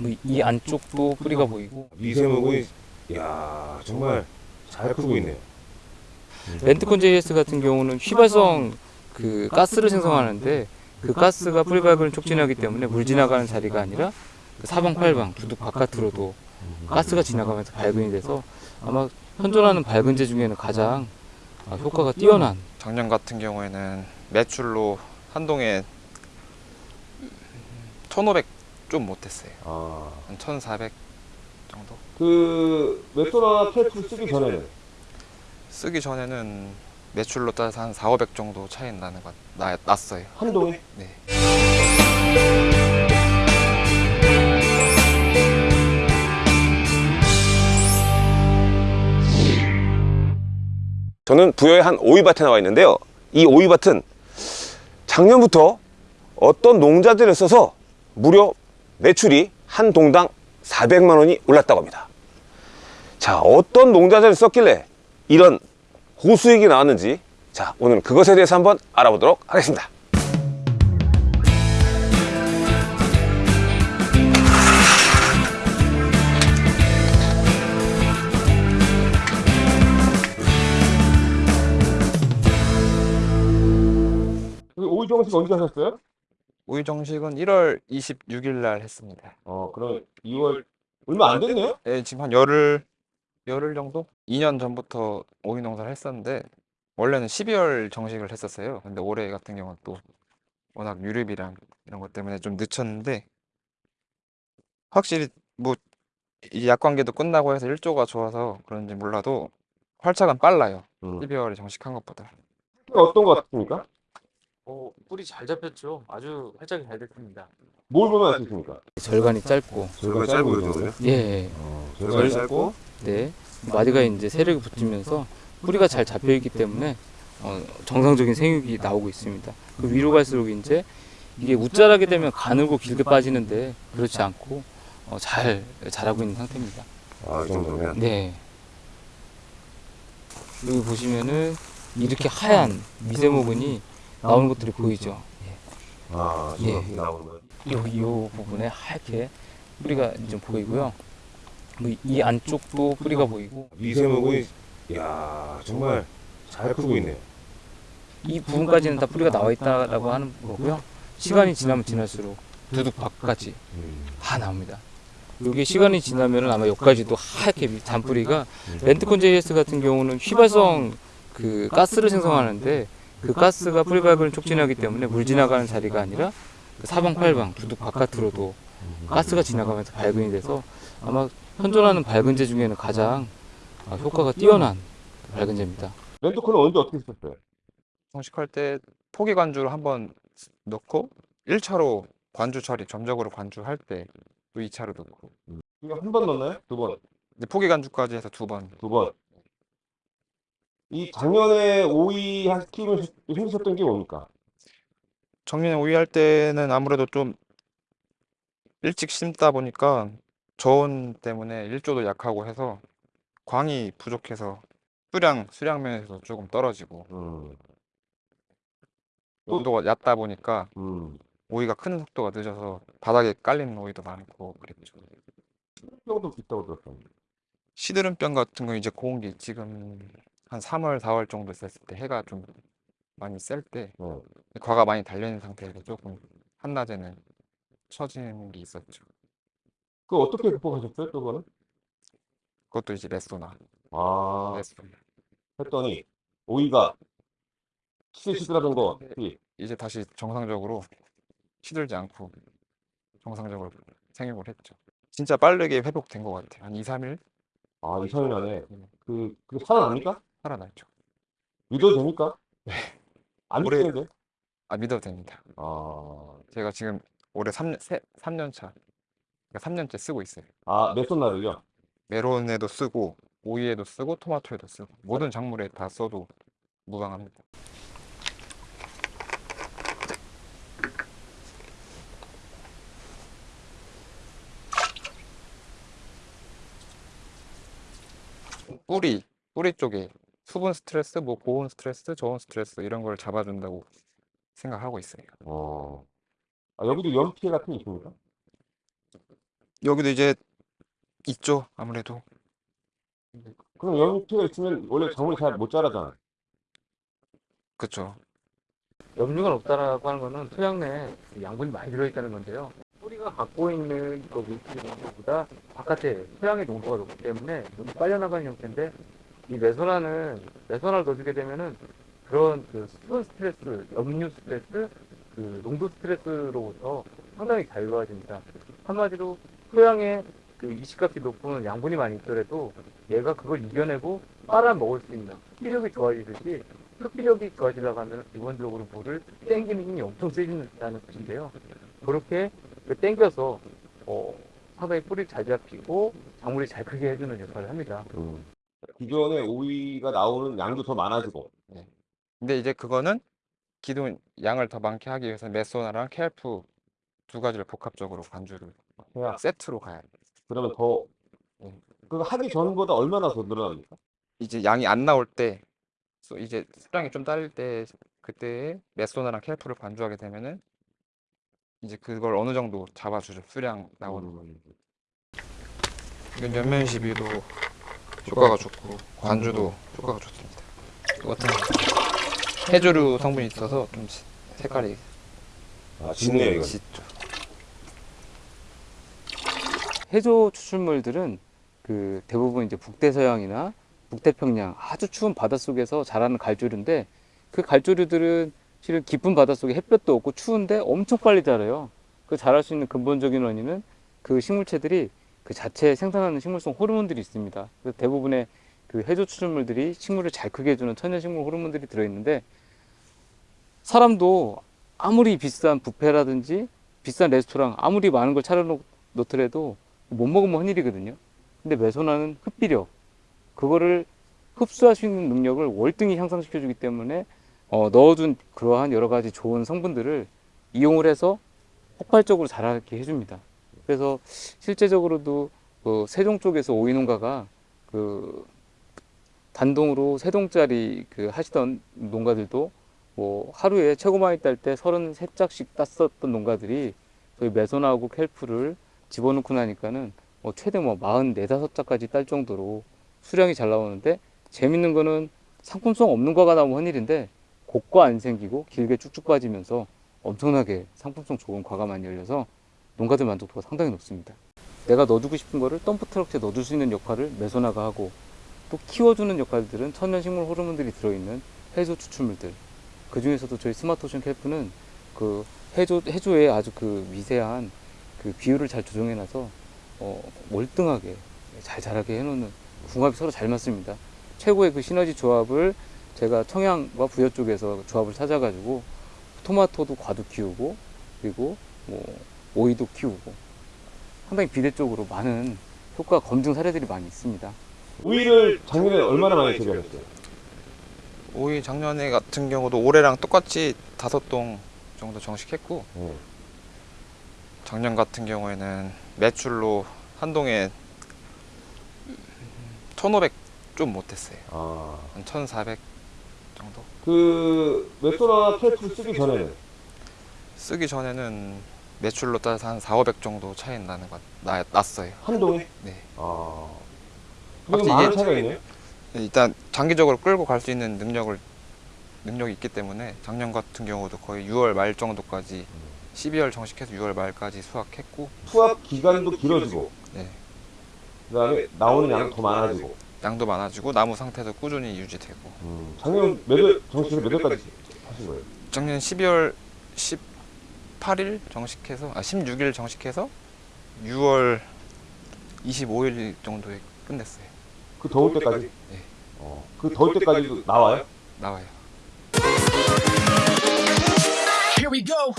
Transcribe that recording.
뭐 이 안쪽도 뿌리가 보이고 미세목이 야 정말 잘 크고 있네요. 렌트콘 JS 같은 경우는 휘발성 그 가스를 생성하는데 그 가스가 뿌리 밝은 촉진하기 때문에 물 지나가는 자리가 아니라 그 사방팔방 두둑 바깥으로도 가스가 지나가면서 발근이 돼서 아마 현존하는 발근제 중에는 가장 아, 효과가 뛰어난 작년 같은 경우에는 매출로 한동에 1,500 좀 못했어요. 아, 한 1,400 정도. 그 메토나 캡슐 쓰기 전에는 쓰기 전에는 매출로 따라서 한 4, 500 정도 차이 나는 것 나, 났어요. 한동에 네. 저는 부여의 한 오이밭에 나와 있는데요. 이 오이밭은 작년부터 어떤 농자들을 써서 무려 매출이 한 동당 400만 원이 올랐다고 합니다. 자, 어떤 농자들을 썼길래 이런 고수익이 나왔는지 자, 오늘 그것에 대해서 한번 알아보도록 하겠습니다. 오이 정식 언제 하셨어요? 오이 정식은 1월 26일 날 했습니다. 어, 그럼 2월 얼마 안 됐네요? 네, 지금 한 열흘 열흘 정도? 2년 전부터 오이 농사를 했었는데 원래는 12월 정식을 했었어요. 근데 올해 같은 경우는 또 워낙 유류비랑 이런 것 때문에 좀 늦췄는데 확실히 뭐 이 약관계도 끝나고 해서 일조가 좋아서 그런지 몰라도 활착은 빨라요. 음. 12월에 정식한 것보다. 어떤 것 같습니까? 어, 뿌리 잘 잡혔죠. 아주 활짝이 잘 됐습니다. 뭘 보면 알 수 있습니까? 절간이 짧고 저희가 짧고 그러거든요. 예, 저희가 짧고 네 마디가 이제 세력이 붙으면서 뿌리가 잘 잡혀 있기 때문에 어, 정상적인 생육이 나오고 있습니다. 그 위로 갈수록 이제 이게 웃자라게 되면 가늘고 길게 빠지는데 그렇지 않고 어, 잘 자라고 있는 상태입니다. 아, 이 정도면 네. 여기 보시면은 이렇게 하얀 미세모근이 나오는 것들이 보이죠. 아, 예. 지금 나오는 거. 여기 요 부분에 하얗게 뿌리가 좀 보이고요. 뭐이 안쪽도 뿌리가 보이고 미세목이 야 정말 잘 크고 있네요. 이 부분까지는 다 뿌리가 나와 있다라고 하는 거고요. 시간이 지나면 지날수록 두둑 밖까지 음. 다 나옵니다. 이게 시간이 지나면은 아마 여기까지도 하얗게 미- 잔뿌리가 렌트콘 JS 같은 경우는 휘발성 그 가스를 생성하는데 그 가스가 뿌리 발근을 촉진하기 때문에 물 지나가는 자리가 아니라 그 사방팔방 두둑 바깥으로도 가스가 지나가면서 발근이 돼서 아마 현존하는 발근제 중에는 가장 아, 효과가 뛰어난 발근제입니다. 렌트코는 언제 어떻게 쓰셨어요? 정식할 때 포기 관주를 한번 넣고 1차로 관주 처리 점적으로 관주할 때 또 2차로 넣고 이거 한 번 넣나요? 두 번? 포기 관주까지 해서 두 번. 두 번? 이 작년에 오이 한 키우면 힘드셨던 게 뭡니까? 작년에 오이 할 때는 아무래도 좀 일찍 심다 보니까 저온 때문에 일조도 약하고 해서 광이 부족해서 수량 수량 면에서 조금 떨어지고 음, 온도가 얕다 보니까 음. 오이가 크는 속도가 늦어서 바닥에 깔리는 오이도 많고 그랬죠. 정도 있다고 들었습니다. 시드름병 같은 거 이제 고온기 지금 한 3월, 4월 정도 됐을 때 해가 좀 많이 셀때 네. 과가 많이 달려있는 상태에서 조금 한낮에는 처지는 게 있었죠. 그 어떻게 극복하셨어요? 그거는? 그것도 이제 레소나, 아, 레소나. 했더니 오이가 시들시들하던 거 이, 이제 다시 정상적으로 시들지 않고 정상적으로 생육을 했죠. 진짜 빠르게 회복된 것 같아요. 한 2, 3일 아, 2, 3일 안에 그, 그게 살아납니까? 살아났죠. 믿어도 됩니까? 안 올해- 믿겠는데? 아, 믿어도 됩니다. 아, 제가 지금 올해 3년, 세, 3년 차, 그러니까 3년째 쓰고 있어요. 아, 메소나를요? 메론에도 쓰고, 오이에도 쓰고, 토마토에도 쓰고, 모든 작물에 다 써도 무방합니다. 뿌리, 뿌리 쪽에 수분 스트레스, 뭐 고온 스트레스, 저온 스트레스 이런 걸 잡아준다고 생각하고 있어요. 어. 아, 여기도 연피해 같은 게 있습니까? 여기도 이제 있죠 아무래도 그럼 염류가 있으면 원래 작물이 잘 못 자라잖아. 그쵸 염류가 높다라고 하는 거는 토양 내에 양분이 많이 들어있다는 건데요. 뿌리가 갖고 있는 그 물질 농도보다 바깥에 토양의 농도가 높기 때문에 눈이 빨려나가는 형태인데 이 메소나는 메소나를 넣어주게 되면은 그런 그 수분 스트레스, 염류 스트레스, 그 농도 스트레스로부터 상당히 자유로워집니다. 한마디로 토양에 그 이식값이 높은 양분이 많이 있더라도 얘가 그걸 이겨내고 빨아먹을 수 있는 흡비력이 좋아지듯이 흡비력이 좋아지려고 하면 기본적으로 물을 땡기는 힘이 엄청 세진다는 뜻인데요. 그렇게 그 땡겨서 어, 상당히 뿌리를 잘 잡히고 작물이 잘 크게 해주는 역할을 합니다. 기존에 오이가 나오는 양도 더 많아지고. 근데 이제 그거는 기존 양을 더 많게 하기 위해서 메소나랑 켈프 두 가지를 복합적으로 관주를 해야. 세트로 가야 돼 그러면 더 그거 하기 전보다 얼마나 더 늘어납니까? 이제 양이 안 나올 때 소- 이제 수량이 좀 딸릴 때 그때 메소나랑 켈프를 관주하게 되면은 이제 그걸 어느 정도 잡아주죠 수량 나오는 거 이건 연면 시비도 효과가 좋고 관주도 효과가 좋습니다 같은 해조류 성분이 있어서 좀 시- 색깔이 아, 짙네요, 이거. 짙죠 해조 추출물들은 그 대부분 이제 북대서양이나 북태평양 아주 추운 바닷속에서 자라는 갈조류인데 그 갈조류들은 실은 깊은 바닷속에 햇볕도 없고 추운데 엄청 빨리 자라요. 그 자랄 수 있는 근본적인 원인은 그 식물체들이 그 자체에 생산하는 식물성 호르몬들이 있습니다. 그래서 대부분의 그 해조 추출물들이 식물을 잘 크게 해주는 천연식물 호르몬들이 들어있는데 사람도 아무리 비싼 뷔페라든지 비싼 레스토랑 아무리 많은 걸 차려놓더라도 못 먹으면 헌일이거든요. 근데 메소나는 흡비력, 그거를 흡수할 수 있는 능력을 월등히 향상시켜주기 때문에 어, 넣어준 그러한 여러 가지 좋은 성분들을 이용을 해서 폭발적으로 자라게 해줍니다. 그래서 실제적으로도 그 세종 쪽에서 오이 농가가 그 단독으로 세 동짜리 그 하시던 농가들도 뭐 하루에 최고 많이 딸 때 33짝씩 땄었던 농가들이 저희 메소나하고 켈프를 집어넣고 나니까는 뭐 최대 뭐 44, 5짝까지 딸 정도로 수량이 잘 나오는데 재밌는 거는 상품성 없는 과가 나오면 헌일인데 곡과 안 생기고 길게 쭉쭉 빠지면서 엄청나게 상품성 좋은 과가 많이 열려서 농가들 만족도가 상당히 높습니다. 내가 넣어주고 싶은 거를 덤프 트럭에 넣어줄 수 있는 역할을 메소나가 하고 또 키워주는 역할들은 천연식물 호르몬들이 들어있는 해조 추출물들 그 중에서도 저희 스마트오션 캘프는 그 해조, 해조의 아주 그 미세한 그 비율을 잘 조정해놔서 어, 월등하게 잘 자라게 해놓는 궁합이 서로 잘 맞습니다. 최고의 그 시너지 조합을 제가 청양과 부여 쪽에서 조합을 찾아가지고 토마토도 과도 키우고 그리고 뭐 오이도 키우고 상당히 비례적으로 많은 효과 검증 사례들이 많이 있습니다. 오이를 작년에 얼마나 많이 재배했어요? 오이 작년에 같은 경우도 올해랑 똑같이 다섯 동 정도 정식했고 네. 작년 같은 경우에는 매출로 한 동에 1,500 좀 못했어요. 아, 한 1,400 정도. 그 메소나 캘프 쓰기 전에는 쓰기 전에는 매출로 따라서 한 4, 500 정도 차이 나는 것 나, 났어요. 한 동에? 네. 아, 그럼 많은 차이가 있네요. 일단 장기적으로 끌고 갈 수 있는 능력을 능력이 있기 때문에 작년 같은 경우도 거의 6월 말 정도까지 12월 정식해서 6월 말까지 수확했고 수확 기간도 길어지고, 네. 그다음에 나오는 양도 더 많아지고. 양도 많아지고 나무 상태도 꾸준히 유지되고 음, 작년 몇월 정식에서 몇 월까지 하신 거예요? 작년 12월 18일 정식해서 아 16일 정식해서 6월 25일 정도에 끝냈어요. 그 더울 때까지? 네. 어. 그, 그 더울 때까지도 나와요? 나와요. Here we go.